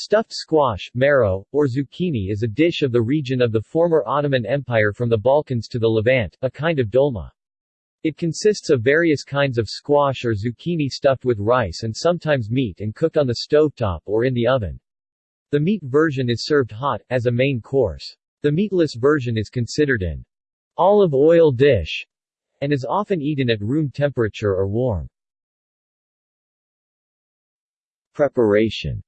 Stuffed squash, marrow, or zucchini is a dish of the region of the former Ottoman Empire from the Balkans to the Levant, a kind of dolma. It consists of various kinds of squash or zucchini stuffed with rice and sometimes meat and cooked on the stovetop or in the oven. The meat version is served hot, as a main course. The meatless version is considered an olive oil dish and is often eaten at room temperature or warm. Preparation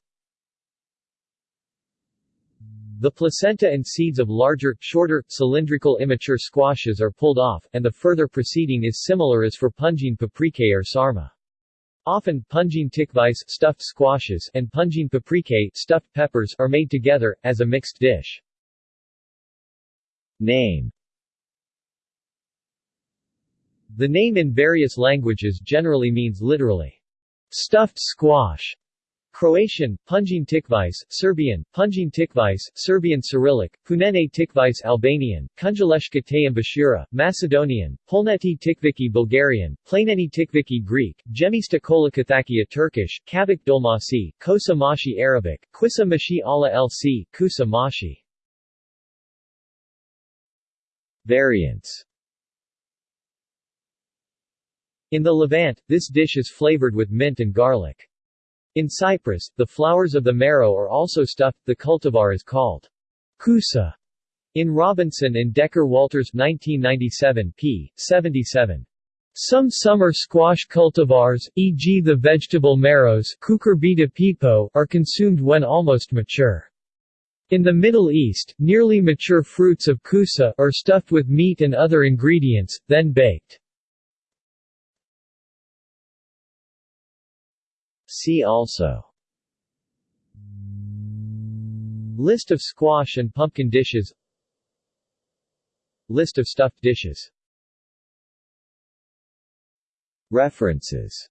The placenta and seeds of larger, shorter, cylindrical immature squashes are pulled off, and the further proceeding is similar as for punjin paprikae or sarma. Often, punjin tikvis stuffed squashes and punjin paprikae stuffed peppers are made together, as a mixed dish. Name The name in various languages generally means literally, stuffed squash, Croatian, Punjin Tikvice, Serbian, Punjin Tikvice, Serbian Cyrillic, Punene Tikvice Albanian, Kunjaleshka Tayambashura, Macedonian, Polneti Tikviki Bulgarian, Planeni Tikviki Greek, Gemista Kolakathakia Turkish, Kavik Dolmasi, Kosa Mashi Arabic, Quissa Mashi ala lc, Kusa Mashi. Variants In the Levant, this dish is flavored with mint and garlic. In Cyprus, the flowers of the marrow are also stuffed, the cultivar is called kusa. In Robinson and Decker Walters 1997 p. 77. Some summer squash cultivars, e.g. the vegetable marrows pepo, are consumed when almost mature. In the Middle East, nearly mature fruits of kusa are stuffed with meat and other ingredients, then baked. See also. List of squash and pumpkin dishes. List of stuffed dishes. References